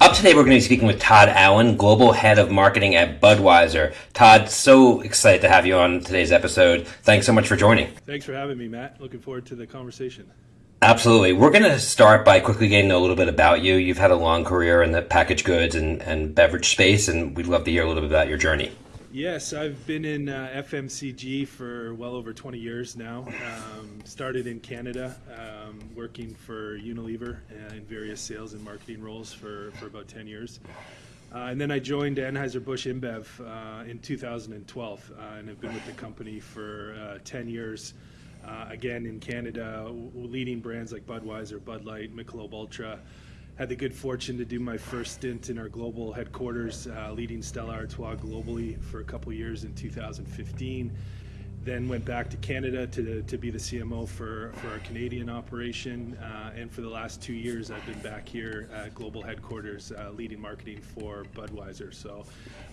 Up today, we're going to be speaking with Todd Allen, Global Head of Marketing at Budweiser. Todd, so excited to have you on today's episode. Thanks so much for joining. Thanks for having me, Matt. Looking forward to the conversation. Absolutely. We're going to start by quickly getting a little bit about you. You've had a long career in the packaged goods and, and beverage space, and we'd love to hear a little bit about your journey. Yes, I've been in uh, FMCG for well over 20 years now. Um, started in Canada, um, working for Unilever in various sales and marketing roles for, for about 10 years. Uh, and then I joined Anheuser-Busch InBev uh, in 2012 uh, and have been with the company for uh, 10 years. Uh, again, in Canada, leading brands like Budweiser, Bud Light, Michelob Ultra, had the good fortune to do my first stint in our global headquarters, uh, leading Stella Artois globally for a couple years in 2015. Then went back to Canada to, to be the CMO for, for our Canadian operation. Uh, and for the last two years, I've been back here at global headquarters uh, leading marketing for Budweiser. So,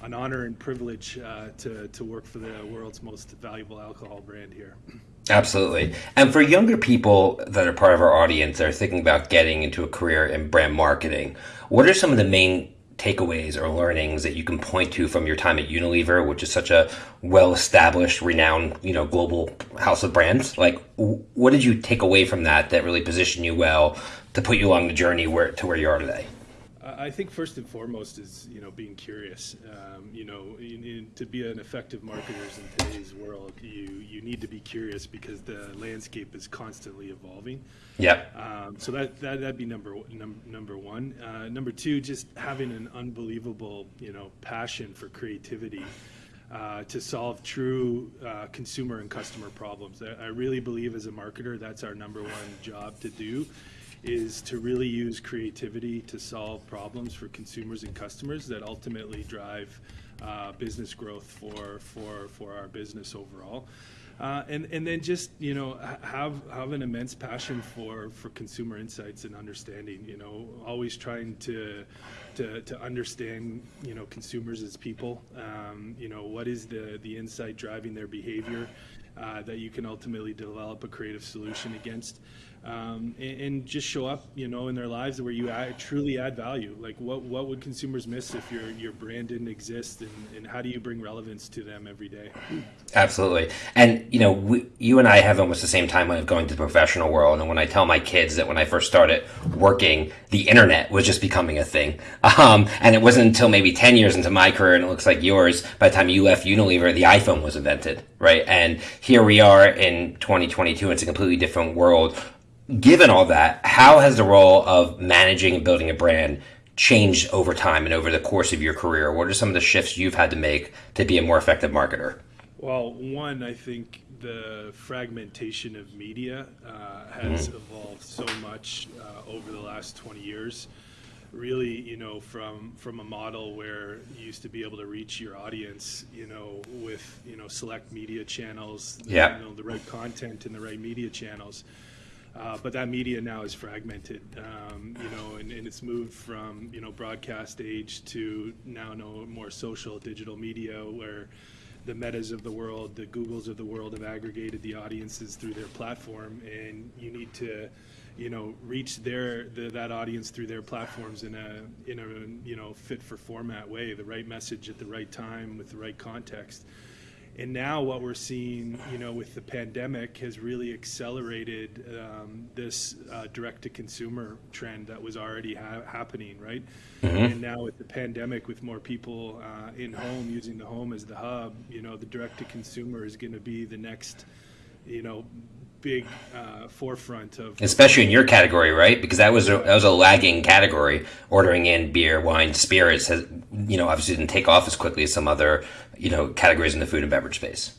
an honor and privilege uh, to, to work for the world's most valuable alcohol brand here. Absolutely. And for younger people that are part of our audience that are thinking about getting into a career in brand marketing, what are some of the main takeaways or learnings that you can point to from your time at Unilever, which is such a well-established, renowned, you know, global house of brands? Like, what did you take away from that that really positioned you well to put you along the journey where to where you are today? I think first and foremost is you know being curious. Um, you know, in, in, to be an effective marketer in today's world, you you need to be curious because the landscape is constantly evolving. Yeah. Um, so that that that'd be number num, number one. Uh, number two, just having an unbelievable you know passion for creativity. Uh, to solve true uh, consumer and customer problems. I, I really believe as a marketer that's our number one job to do is to really use creativity to solve problems for consumers and customers that ultimately drive uh, business growth for for for our business overall. Uh, and and then just you know have have an immense passion for for consumer insights and understanding. You know, always trying to to, to understand you know consumers as people. Um, you know, what is the the insight driving their behavior uh, that you can ultimately develop a creative solution against um, and, and, just show up, you know, in their lives where you add, truly add value. Like, what what would consumers miss if your your brand didn't exist, and, and how do you bring relevance to them every day? Absolutely, and you know, we, you and I have almost the same timeline of going to the professional world. And when I tell my kids that when I first started working, the internet was just becoming a thing, um, and it wasn't until maybe ten years into my career, and it looks like yours, by the time you left Unilever, the iPhone was invented, right? And here we are in 2022. It's a completely different world given all that, how has the role of managing and building a brand changed over time and over the course of your career? What are some of the shifts you've had to make to be a more effective marketer? Well, one, I think the fragmentation of media uh, has mm-hmm. evolved so much uh, over the last 20 years. Really, you know, from from a model where you used to be able to reach your audience, you know, with you know select media channels, yeah. you know, the right content and the right media channels uh, but that media now is fragmented, um, you know, and, and, it's moved from you know broadcast age to now no more social digital media where the metas of the world, the Googles of the world have aggregated the audiences through their platform, and you need to, you know, reach their the, that audience through their platforms in a in a you know fit for format way, the right message at the right time with the right context. And now what we're seeing, you know, with the pandemic has really accelerated um, this uh, direct-to-consumer trend that was already ha- happening, right? Mm-hmm. And now with the pandemic, with more people uh, in home using the home as the hub, you know, the direct-to-consumer is going to be the next, you know, big uh, forefront of especially in your category right? Because that was a, that was a lagging category. Ordering in beer wine spirits has you know obviously didn't take off as quickly as some other you know categories in the food and beverage space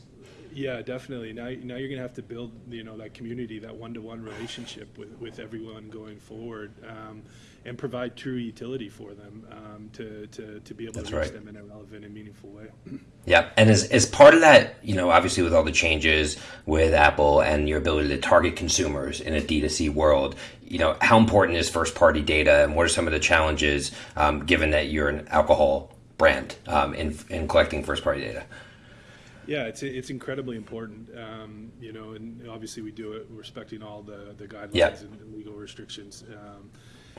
yeah definitely now, now you're gonna have to build you know that community that one-to-one relationship with, with everyone going forward um, and provide true utility for them um, to, to, to be able That's to reach right. them in a relevant and meaningful way. Yeah, and as, as part of that, you know, obviously with all the changes with Apple and your ability to target consumers in a D2C world, you know, how important is first party data and what are some of the challenges um, given that you're an alcohol brand um, in, in collecting first party data? Yeah, it's it's incredibly important. Um, you know, and obviously we do it respecting all the the guidelines yeah. and, legal restrictions. Um,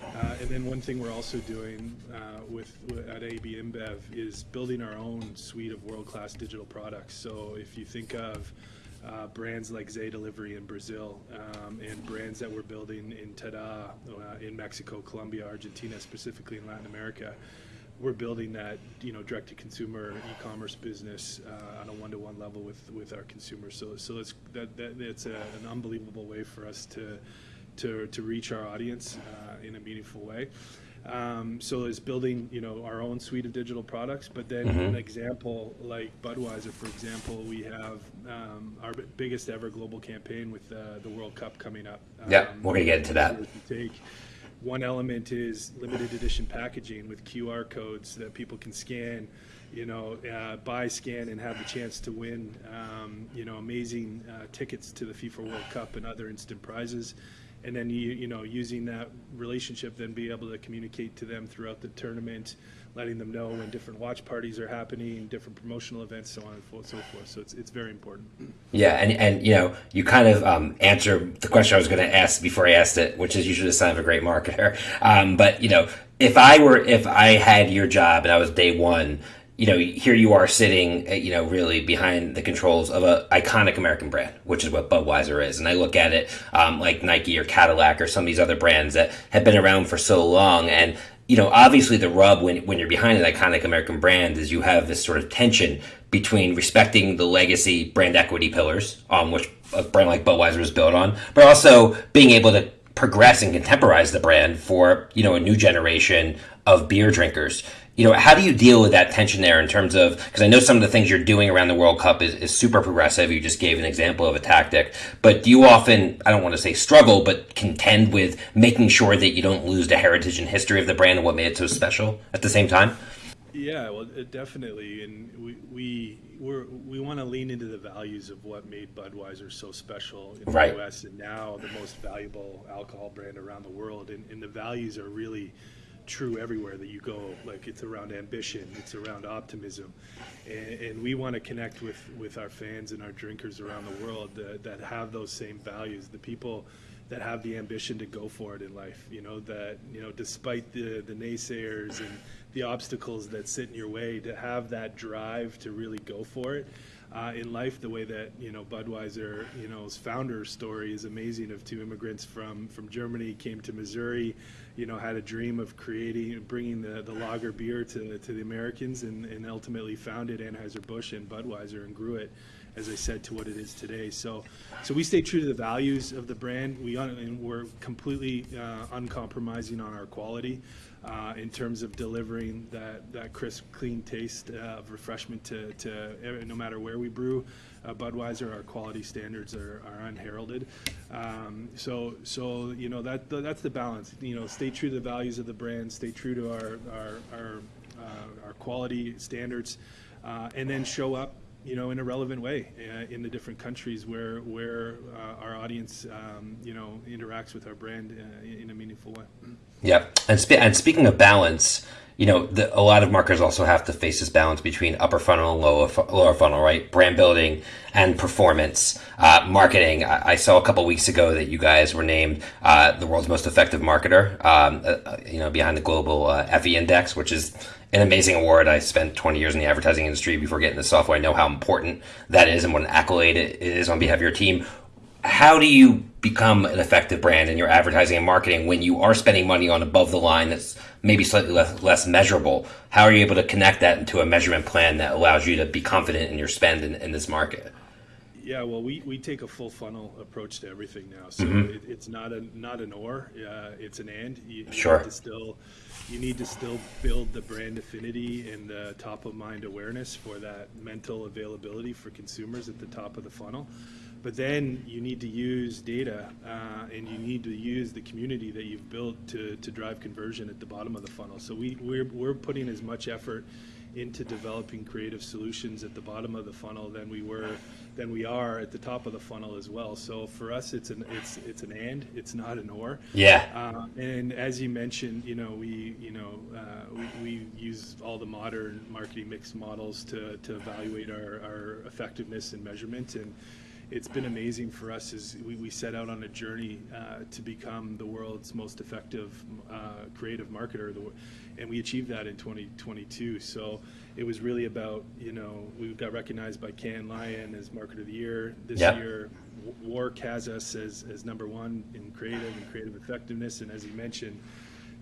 Uh, and then one thing we're also doing uh, with, with, at AB InBev is building our own suite of world-class digital products. So if you think of uh, brands like Zé Delivery in Brazil um, and brands that we're building in Tada uh, in Mexico, Colombia, Argentina, specifically in Latin America, we're building that you know direct to consumer e-commerce business uh, on a one-to-one level with with our consumers. So so it's that, that it's a, an unbelievable way for us to to to reach our audience uh, in a meaningful way. Um, so it's building, you know, our own suite of digital products. But then, mm-hmm. an example like Budweiser, for example, we have um, our biggest ever global campaign with uh, the World Cup coming up. Yeah, um, we're gonna get into that. Take. One element is limited edition packaging with QR codes that people can scan you know, uh, buy, scan, and have the chance to win, um, you know, amazing uh, tickets to the FIFA World Cup and other instant prizes. And then you you know using that relationship then be able to communicate to them throughout the tournament letting them know when different watch parties are happening different promotional events so on and so forth so it's, it's very important yeah and, and you know you kind of um, answer the question i was going to ask before i asked it which is usually the sign of a great marketer um, but you know if i were if i had your job and i was day one you know, here you are sitting, uh, you know, really behind the controls of a iconic American brand, which is what Budweiser is. And I look at it um, like Nike or Cadillac or some of these other brands that have been around for so long. And you know, obviously the rub when when you're behind an iconic American brand is you have this sort of tension between respecting the legacy brand equity pillars on um, which a brand like Budweiser is built on, but also being able to progress and contemporize the brand for you know a new generation of beer drinkers you know, how do you deal with that tension there in terms of because I know some of the things you're doing around the World Cup is, is super progressive. You just gave an example of a tactic, but do you often I don't want to say struggle, but contend with making sure that you don't lose the heritage and history of the brand and what made it so special at the same time? Yeah, well, definitely, and we we we're, we want to lean into the values of what made Budweiser so special in right. the U.S. and now the most valuable alcohol brand around the world, and, and the values are really true everywhere that you go. Like it's around ambition, it's around optimism, and, and we want to connect with with our fans and our drinkers around the world that, that have those same values. The people that have the ambition to go for it in life. You know that you know despite the the naysayers and the obstacles that sit in your way, to have that drive to really go for it. Uh, in life, the way that you know Budweiser, you know's founder story is amazing. Of two immigrants from from Germany came to Missouri, you know, had a dream of creating, bringing the, the lager beer to, to the Americans and, and ultimately founded Anheuser-Busch and Budweiser and grew it, as I said, to what it is today. So, so we stay true to the values of the brand. We, and we're completely uh, uncompromising on our quality. Uh, in terms of delivering that, that crisp, clean taste uh, of refreshment to, to no matter where we brew uh, Budweiser, our quality standards are, are unheralded. Um, so, so you know that that's the balance. You know, stay true to the values of the brand, stay true to our our our, uh, our quality standards, uh, and then show up. You know, in a relevant way uh, in the different countries where where our audience, um, you know, interacts with our brand in a meaningful way. Yep, and, spe- and speaking of balance, you know, the, a lot of marketers also have to face this balance between upper funnel and lower, lower funnel, right? Brand building and performance. Uh, marketing. I, I, saw a couple weeks ago that you guys were named uh, the world's most effective marketer, um, uh, you know, behind the global uh, Index, which is an amazing award. I spent 20 years in the advertising industry before getting the software. I know how important that is and what an accolade it is on behalf of your team. How do you become an effective brand in your advertising and marketing when you are spending money on above the line that's maybe slightly less, less measurable. How are you able to connect that into a measurement plan that allows you to be confident in your spend in, in this market? Yeah, well, we, we take a full funnel approach to everything now. So mm-hmm. it, it's not a not an or, uh, it's an and. You, you sure. Need to still, you need to still build the brand affinity and the top of mind awareness for that mental availability for consumers at the top of the funnel. But then you need to use data uh, and you need to use the community that you've built to, to drive conversion at the bottom of the funnel. So we, we're, we're putting as much effort into developing creative solutions at the bottom of the funnel than we were than we are at the top of the funnel as well. So for us, it's an it's it's an and, it's not an or. Yeah. Uh, and as you mentioned, you know we you know uh, we, we use all the modern marketing mix models to to evaluate our, our effectiveness and measurement and it's been amazing for us as we, we set out on a journey uh, to become the world's most effective uh, creative marketer, and we achieved that in 2022. So it was really about, you know, we got recognized by Cannes Lion as Marketer of the Year this yep. year. WARC has us as, as number one in creative and creative effectiveness, and as you mentioned,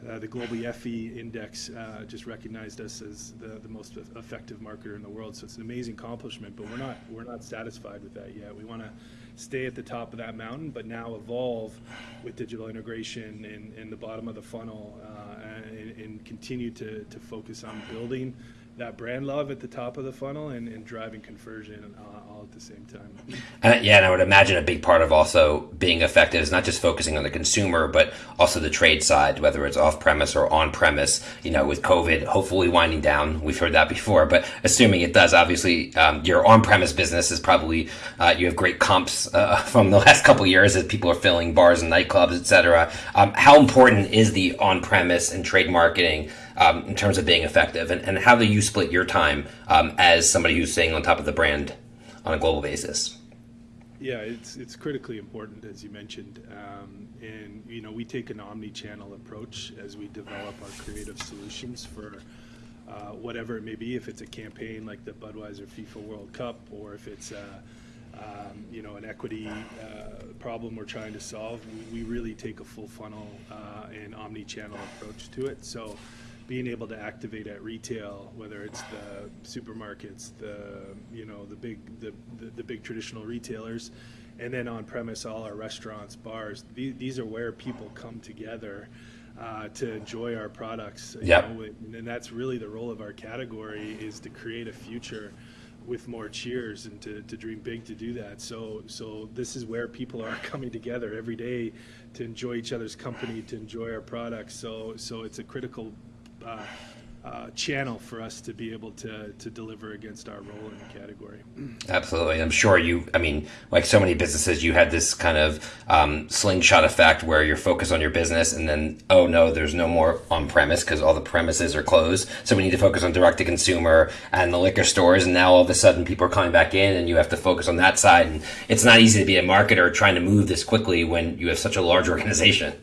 uh, the Global Effie Index uh, just recognized us as the, the most effective marketer in the world. So it's an amazing accomplishment, but we're not we're not satisfied with that yet. We want to stay at the top of that mountain, but now evolve with digital integration in, in the bottom of the funnel uh, and, and, continue to, to focus on building that brand love at the top of the funnel and, and driving conversion uh, at the same time. And, yeah, and I would imagine a big part of also being effective is not just focusing on the consumer, but also the trade side, whether it's off premise or on premise. You know, with COVID hopefully winding down, we've heard that before, but assuming it does, obviously, um, your on premise business is probably uh, you have great comps uh, from the last couple years as people are filling bars and nightclubs, etc. Um, how important is the on premise and trade marketing? um, in terms of being effective, and, and how do you split your time um, as somebody who's staying on top of the brand on a global basis? Yeah, it's it's critically important as you mentioned, um, and you know we take an omni-channel approach as we develop our creative solutions for uh, whatever it may be. If it's a campaign like the Budweiser FIFA World Cup, or if it's um, you know an equity uh, problem we're trying to solve, we, we really take a full funnel uh, and omni-channel approach to it. So being able to activate at retail, whether it's the supermarkets, the you know the big the, the, the big traditional retailers, and then on premise all our restaurants, bars. These, these are where people come together uh, to enjoy our products. Yeah. And that's really the role of our category is to create a future with more cheers and to, to dream big to do that. So so this is where people are coming together every day to enjoy each other's company, to enjoy our products. So so it's a critical uh, uh, channel for us to be able to to deliver against our role in the category. Absolutely, I'm sure you. I mean, like so many businesses, you had this kind of um, slingshot effect where you're focused on your business, and then oh no, there's no more on premise because all the premises are closed. So we need to focus on direct to consumer and the liquor stores, and now all of a sudden people are coming back in, and you have to focus on that side. And it's not easy to be a marketer trying to move this quickly when you have such a large organization.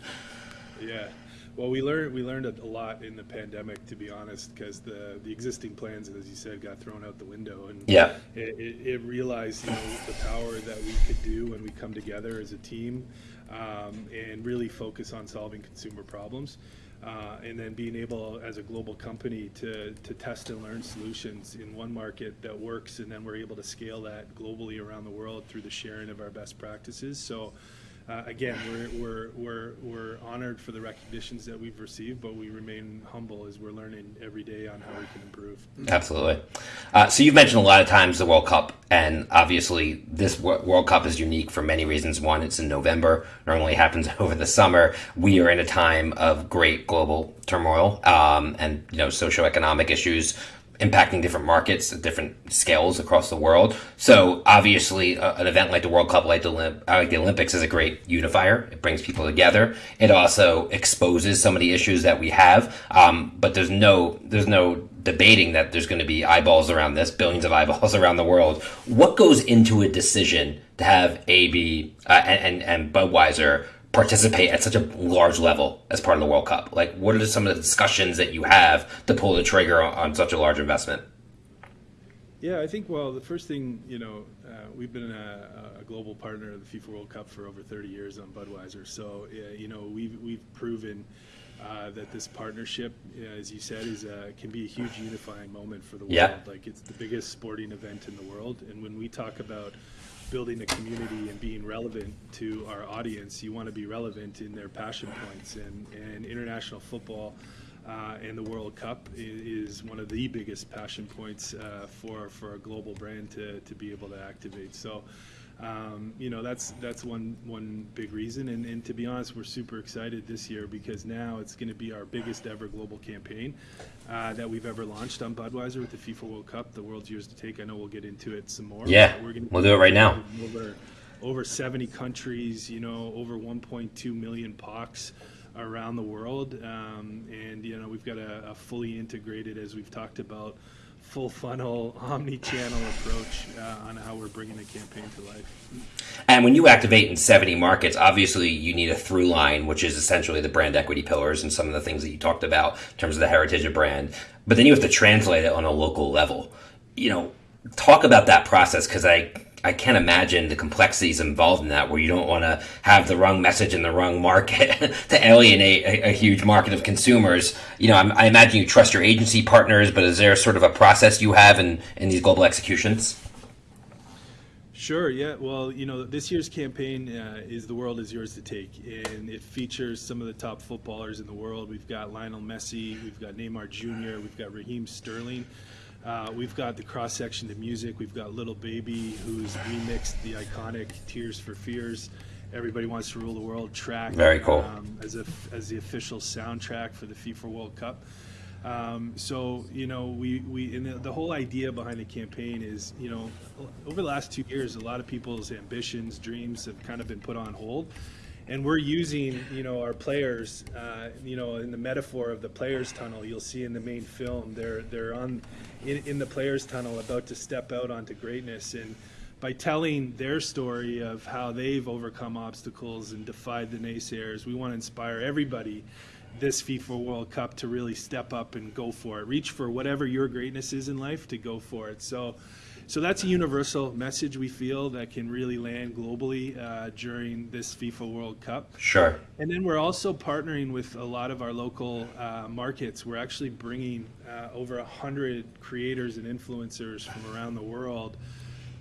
Well, we learned we learned a lot in the pandemic, to be honest, because the the existing plans, as you said, got thrown out the window, and yeah, it, it, it realized you know the power that we could do when we come together as a team, um, and really focus on solving consumer problems. Uh, and then being able as a global company to, to test and learn solutions in one market that works and then we're able to scale that globally around the world through the sharing of our best practices so uh, again, we're, we're, we're, we're honored for the recognitions that we've received, but we remain humble as we're learning every day on how we can improve. Absolutely. Uh, so you've mentioned a lot of times the World Cup, and obviously this World Cup is unique for many reasons. One, it's in November, normally happens over the summer. We are in a time of great global turmoil um, and you know socioeconomic issues impacting different markets at different scales across the world. So obviously, uh, an event like the World Cup, like the, Olymp- like the Olympics, is a great unifier. It brings people together. It also exposes some of the issues that we have. Um, but there's no there's no debating that there's going to be eyeballs around this, billions of eyeballs around the world. What goes into a decision to have AB uh, and, and and Budweiser participate at such a large level as part of the World Cup? Like, what are some of the discussions that you have to pull the trigger on, on such a large investment? Yeah, I think, well, the first thing, you know, uh, we've been a, a, global partner of the FIFA World Cup for over 30 years on Budweiser. So, uh, you know, we've, we've proven uh, that this partnership, as you said, is uh, can be a huge unifying moment for the world. Yeah. Like, it's the biggest sporting event in the world. And when we talk about building a community and being relevant to our audience, you want to be relevant in their passion points. And, and international football uh, and the World Cup is, one of the biggest passion points uh, for, for a global brand to, to be able to activate. So um, you know that's that's one one big reason. And, and to be honest we're super excited this year because now it's going to be our biggest ever global campaign uh, that we've ever launched. On Budweiser with the FIFA World Cup. The world's yours to take. I know we'll get into it some more yeah we're gonna we'll do it right now. over, over 70 countries you know over 1.2 million POCs around the world. Um, and you know we've got a, a fully integrated as we've talked about full funnel, omni channel approach uh, on how we're bringing the campaign to life. And when you activate in 70 markets, obviously you need a through line, which is essentially the brand equity pillars and some of the things that you talked about in terms of the heritage of brand. But then you have to translate it on a local level. You know, talk about that process because I I can't imagine the complexities involved in that where you don't want to have the wrong message in the wrong market to alienate a, a, huge market of consumers. You know, I'm, i imagine you trust your agency partners, but is there sort of a process you have in, in these global executions? Sure, yeah. Well, you know, this year's campaign uh, is The World Is Yours to Take, and it features some of the top footballers in the world. We've got Lionel Messi, we've got Neymar Jr., we've got Raheem Sterling. Uh, we've got the cross section of music. We've got Lil Baby, who's remixed the iconic "Tears for Fears." Everybody wants to rule the world track. Very cool. Um, as a, as the official soundtrack for the FIFA World Cup. Um, so you know, we we and the, the, whole idea behind the campaign is you know, over the last two years, a lot of people's ambitions, dreams have kind of been put on hold and we're using you know our players uh, you know in the metaphor of the players tunnel you'll see in the main film they're they're on in, in the players tunnel about to step out onto greatness. And by telling their story of how they've overcome obstacles and defied the naysayers we want to inspire everybody this FIFA World Cup to really step up and go for it. Reach for whatever your greatness is in life to go for it. So so that's a universal message we feel that can really land globally uh, during this FIFA World Cup. Sure. And then we're also partnering with a lot of our local uh, markets. We're actually bringing uh, over 100 creators and influencers from around the world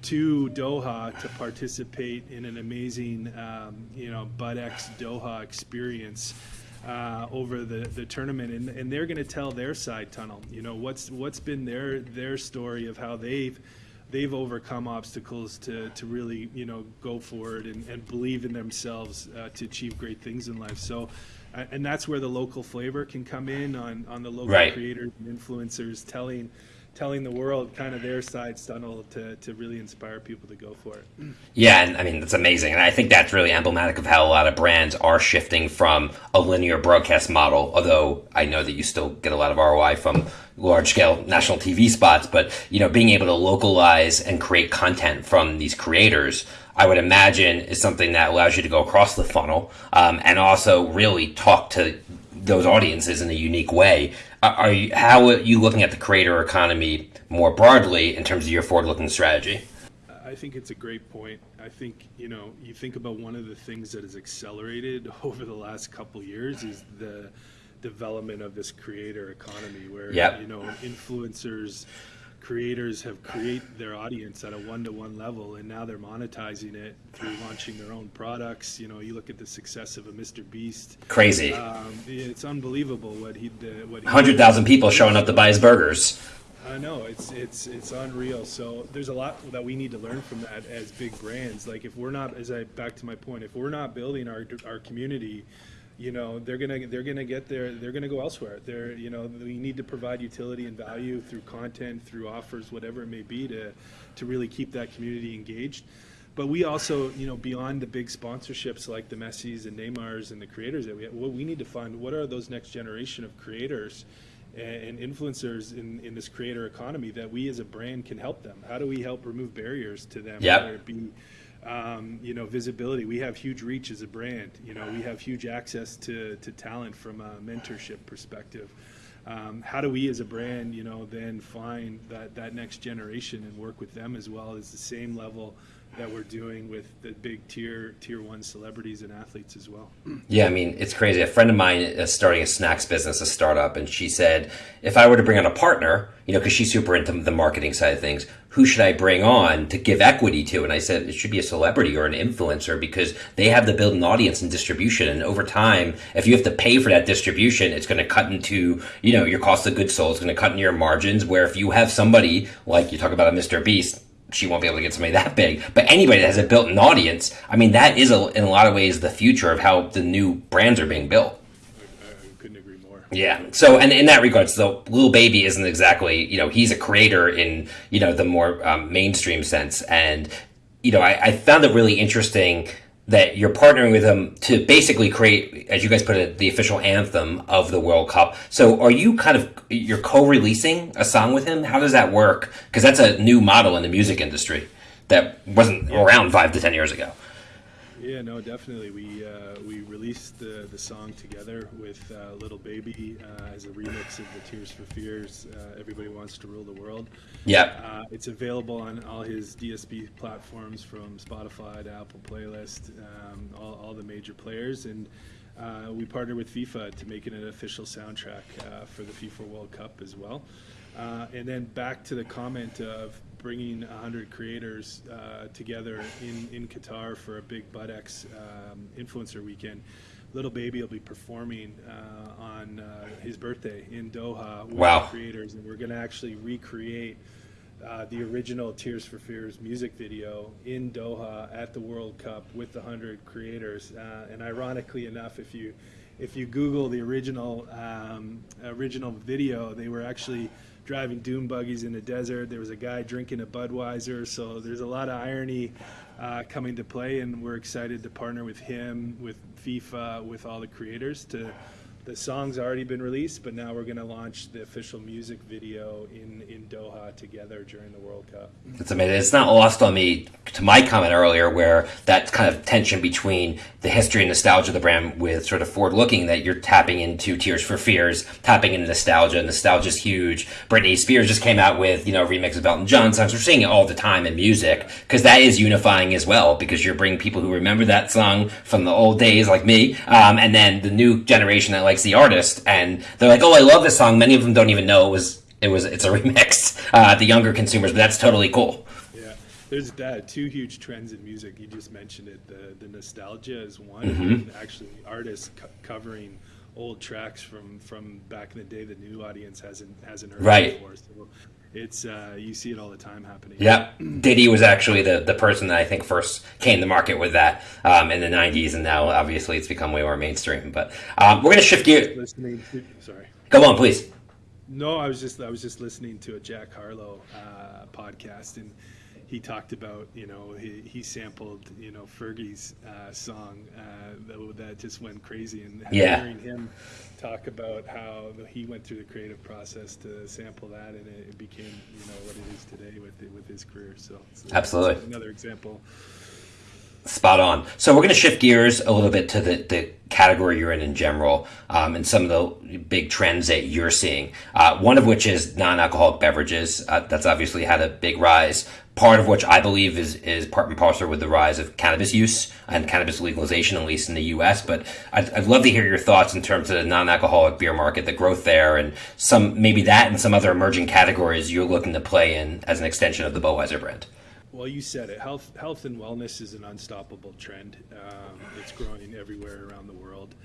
to Doha to participate in an amazing, um, you know, BUD/X Doha experience. Uh, over the, the tournament, and, and they're going to tell their side tunnel. You know what's what's been their their story of how they've they've overcome obstacles to, to really you know go forward and, and believe in themselves uh, to achieve great things in life so and that's where the local flavor can come in on, on the local right. creators and influencers telling telling the world kind of their side tunnel to, to really inspire people to go for it. Yeah, and I mean that's amazing, and I think that's really emblematic of how a lot of brands are shifting from a linear broadcast model. Although I know that you still get a lot of ROI from large scale national TV spots, but you know being able to localize and create content from these creators. I would imagine is something that allows you to go across the funnel um, and also really talk to those audiences in a unique way. Are you, how are you looking at the creator economy more broadly in terms of your forward-looking strategy? I think it's a great point. I think you know you think about one of the things that has accelerated over the last couple years is the development of this creator economy, where yep. you know influencers creators have create their audience at a one-to-one level and now they're monetizing it through launching their own products you know you look at the success of a mr beast crazy um, it's unbelievable what he did what 100000 people showing up to buy his burgers I know it's it's it's unreal. So there's a lot that we need to learn from that as big brands. Like if we're not, as I back to my point, if we're not building our our community you know they're gonna they're gonna get there they're gonna go elsewhere. They're you know we need to provide utility and value through content through offers whatever it may be to to really keep that community engaged. But we also you know beyond the big sponsorships like the Messi's and Neymar's and the creators that we have, what we need to find what are those next generation of creators and influencers in, in this creator economy that we as a brand can help them? How do we help remove barriers to them? Yep. whether it be um, you know, visibility. We have huge reach as a brand. You know, we have huge access to, to talent from a mentorship perspective. Um, how do we as a brand, you know, then find that, that next generation and work with them as well as the same level that we're doing with the big tier tier one celebrities and athletes as well. Yeah, I mean it's crazy. A friend of mine is starting a snacks business, a startup, and she said if I were to bring on a partner, you know, because she's super into the marketing side of things, who should I bring on to give equity to? And I said it should be a celebrity or an influencer because they have to build an audience and distribution. And over time, if you have to pay for that distribution, it's going to cut into you know your cost of goods sold. It's going to cut into your margins. Where if you have somebody like you talk about a Mr. Beast she won't be able to get somebody that big. But anybody that has a built-in audience, I mean, that is a, in a lot of ways the future of how the new brands are being built. I, I couldn't agree more. Yeah. So, and in that regard, so Lil Baby isn't exactly, you know, he's a creator in, you know, the more um, mainstream sense. And, you know, I, I found it really interesting that you're partnering with them to basically create, as you guys put it, the official anthem of the World Cup. So are you kind of you're co-releasing a song with him? How does that work? Because that's a new model in the music industry that wasn't around five to ten years ago. Yeah, no, definitely. We uh, we released the the song together with uh, Lil Baby uh, as a remix of the Tears for Fears. Uh, Everybody wants to rule the world. Yeah, Uh, it's available on all his DSP platforms from Spotify to Apple Playlist, um, all, all the major players. And uh, we partnered with FIFA to make it an official soundtrack uh, for the FIFA World Cup as well. Uh, and then back to the comment of bringing 100 creators uh, together in, in Qatar for a big BUD/X um, influencer weekend. Lil Baby will be performing uh, on uh, his birthday in Doha with Wow. creators, and we're going to actually recreate uh, the original Tears for Fears music video in Doha at the World Cup with the hundred creators. Uh, and ironically enough, if you if you Google the original um, original video, they were actually driving dune buggies in the desert. There was a guy drinking a Budweiser. So there's a lot of irony uh, coming to play, and we're excited to partner with him, with FIFA, with all the creators to the song's already been released, but now we're going to launch the official music video in, in Doha together during the World Cup. It's amazing. It's not lost on me to my comment earlier, where that kind of tension between the history and nostalgia of the brand with sort of forward looking that you're tapping into Tears for Fears, tapping into nostalgia. Nostalgia's huge. Britney Spears just came out with, you know, a remix of Elton John songs. We're seeing it all the time in music because that is unifying as well because you're bringing people who remember that song from the old days like me, um, and then the new generation that likes the artist and they're like, oh, I love this song. Many of them don't even know it was it was it's a remix. Uh, the younger consumers, but that's totally cool. Yeah, there's that two huge trends in music. You just mentioned it. The the nostalgia is one, Mm-hmm. and actually artists co- covering old tracks from from back in the day the new audience hasn't hasn't heard Right. before. So it's uh, you see it all the time happening. Yeah, Diddy was actually the, the person that I think first came to market with that um, in the '90s, and now obviously it's become way more mainstream. But um, we're gonna shift gears. Listening to sorry. Go on, please. No, I was just I was just listening to a Jack Harlow uh, podcast, and he talked about you know he, he sampled you know Fergie's uh, song uh, that, that just went crazy, and Yeah. hearing him talk about how he went through the creative process to sample that, and it, it became you know what it is today with with his career. So it's, Absolutely. another example. Spot on. So we're going to shift gears a little bit to the, the category you're in in general, um, and some of the big trends that you're seeing. Uh, one of which is non-alcoholic beverages. Uh, that's obviously had a big rise. Part of which I believe is is part and parcel with the rise of cannabis use and cannabis legalization, at least in the U.S. But I'd, I'd love to hear your thoughts in terms of the non-alcoholic beer market, the growth there, and some maybe that and some other emerging categories you're looking to play in as an extension of the Budweiser brand. Well, you said it. Health, health and wellness is an unstoppable trend. Um, it's growing everywhere around the world,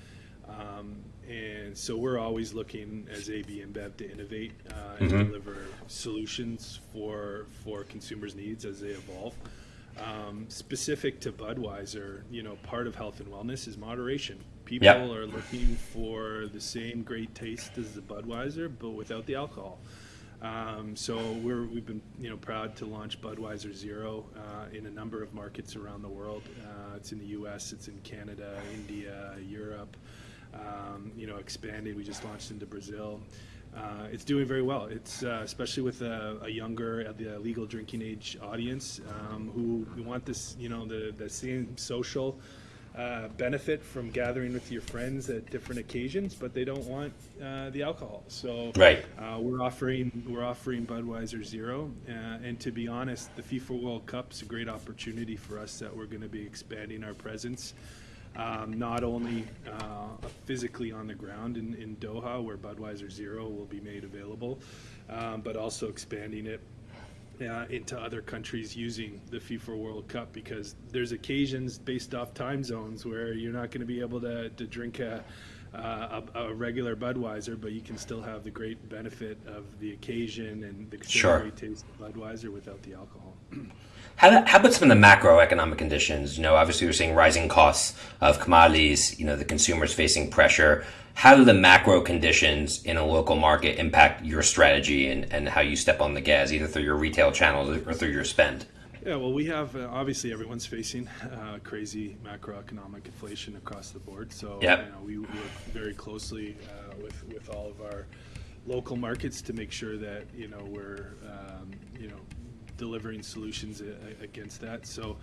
um, and so we're always looking as AB InBev to innovate uh, and deliver solutions for for consumers' needs as they evolve. Um, specific to Budweiser, you know, part of health and wellness is moderation. People Yep. are looking for the same great taste as the Budweiser, but without the alcohol. Um, so we're, we've been you know proud to launch Budweiser Zero uh, in a number of markets around the world. Uh, it's in the U.S., it's in Canada, India, Europe. Um, you know, expanding. We just launched into Brazil. Uh, it's doing very well. It's uh, especially with a, a younger, uh, the legal drinking age audience um, who who want this, you know, the the same social uh, benefit from gathering with your friends at different occasions, but they don't want uh, the alcohol. So Right. uh, we're offering we're offering Budweiser Zero, uh, and to be honest, the FIFA World Cup is a great opportunity for us that we're going to be expanding our presence. Um, not only uh, physically on the ground in, in Doha, where Budweiser Zero will be made available, um, but also expanding it uh, into other countries using the FIFA World Cup because there's occasions based off time zones where you're not going to be able to, to drink a, uh, a, a regular Budweiser, but you can still have the great benefit of the occasion and the Sure. taste of Budweiser without the alcohol. How, how about some of the macroeconomic conditions? You know, obviously we're seeing rising costs of commodities. You know, the consumers facing pressure. How do the macro conditions in a local market impact your strategy and, and how you step on the gas, either through your retail channels or through your spend? Yeah, well, we have uh, obviously everyone's facing uh, crazy macroeconomic inflation across the board. So Yep. you know, we work very closely uh, with with all of our local markets to make sure that you know we're um, you know delivering solutions a- against that. So.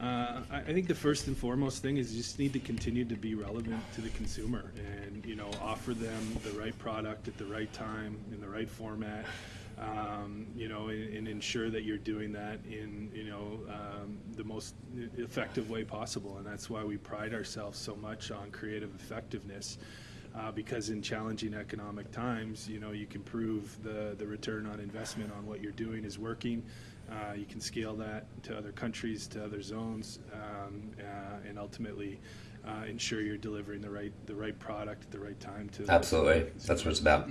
Uh, I think the first and foremost thing is you just need to continue to be relevant to the consumer and you know offer them the right product at the right time in the right format um, you know, and, and ensure that you're doing that in, you know, um, the most effective way possible. And that's why we pride ourselves so much on creative effectiveness. Uh, because in challenging economic times, you know, you can prove the, the return on investment on what you're doing is working. Uh, you can scale that to other countries, to other zones, um, uh, and ultimately uh, ensure you're delivering the right the right product at the right time to Absolutely, that's what it's about.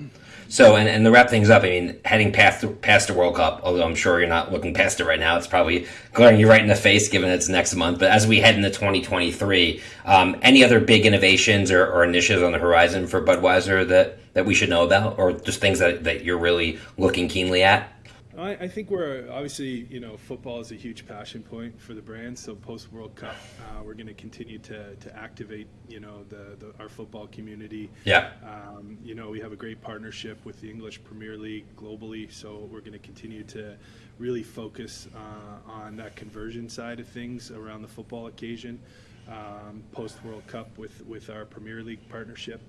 So, and, and to wrap things up, I mean, heading past the, past the World Cup, although I'm sure you're not looking past it right now, it's probably glaring you right in the face, given it's next month. But as we head into 2023, um, any other big innovations or, or initiatives on the horizon for Budweiser that that we should know about, or just things that, that you're really looking keenly at? I, I think we're obviously, you know, football is a huge passion point for the brand. So post World Cup, uh, we're going to continue to to activate, you know, the, the our football community. Yeah. Um, you know, we have a great partnership with the English Premier League globally, so we're going to continue to really focus uh, on that conversion side of things around the football occasion. Um, post World Cup with with our Premier League partnership.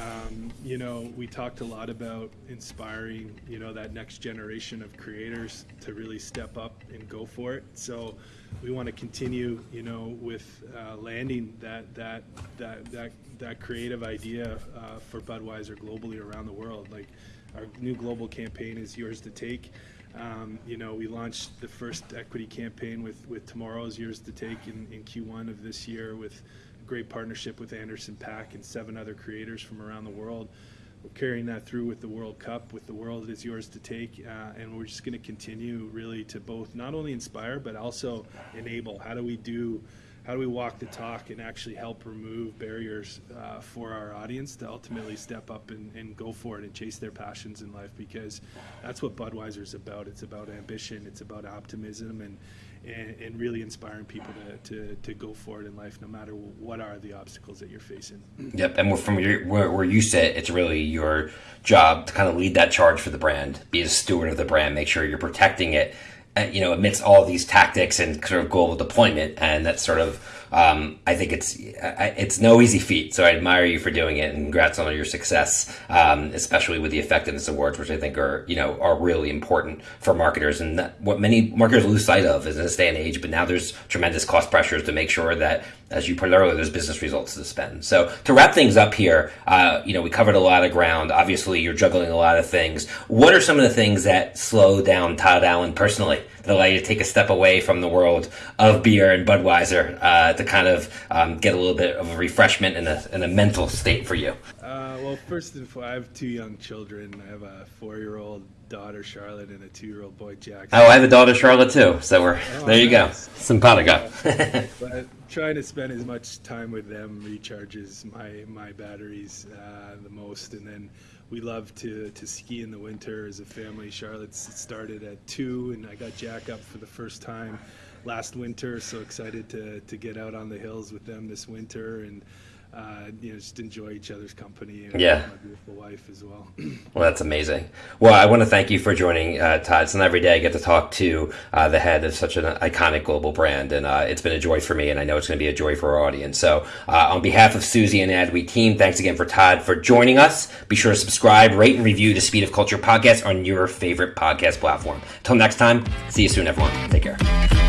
Um, you know, we talked a lot about inspiring, you know, that next generation of creators to really step up and go for it. So we want to continue, you know, with uh, landing that that that that that creative idea uh, for Budweiser globally around the world. Like our new global campaign is yours to take. Um, you know, we launched the first equity campaign with with Tomorrow's Yours to Take in, in Q1 of this year with great partnership with Anderson .Paak and seven other creators from around the world. We're carrying that through with the World Cup, with the world is yours to take, uh, and we're just going to continue really to both not only inspire but also enable. How do we do? How do we walk the talk and actually help remove barriers uh, for our audience to ultimately step up and, and go for it and chase their passions in life? Because that's what Budweiser is about. It's about ambition. It's about optimism and and, and really inspiring people to, to, to go forward in life, no matter what are the obstacles that you're facing. Yep, and from your, where, where you sit, it's really your job to kind of lead that charge for the brand, be a steward of the brand, make sure you're protecting it, you know, amidst all these tactics and sort of global deployment, and that's sort of um, I think it's it's no easy feat. So I admire you for doing it, and congrats on your success, um, especially with the effectiveness awards, which I think are you know are really important for marketers, and what many marketers lose sight of is in this day and age. But now there's tremendous cost pressures to make sure that, as you put earlier, there's business results to spend. So to wrap things up here, uh, you know we covered a lot of ground. Obviously, you're juggling a lot of things. What are some of the things that slow down Todd Allen personally that allow you to take a step away from the world of beer and Budweiser? Uh, to kind of um, get a little bit of a refreshment and a, and a mental state for you? Uh, well, first and foremost, I have two young children. I have a four-year-old daughter, Charlotte, and a two-year-old boy, Jack. Oh, I have a daughter, Charlotte, too. So we're Oh, there. You nice. go, simpatico. But trying to spend as much time with them recharges my my batteries uh, the most, and then. We love to, to ski in the winter as a family. Charlotte's started at two, and I got Jack up for the first time last winter. So excited to, to get out on the hills with them this winter and uh, you know just enjoy each other's company. And Yeah. my beautiful wife as well. Well, that's amazing. Well, I want to thank you for joining, uh, Todd. It's not every day I get to talk to uh, the head of such an iconic global brand, and uh, it's been a joy for me, and I know it's going to be a joy for our audience. So, uh, on behalf of Suzy and Adweek team, thanks again for Todd for joining us. Be sure to subscribe, rate, and review the Speed of Culture podcast on your favorite podcast platform. Till next time, see you soon, everyone. Take care.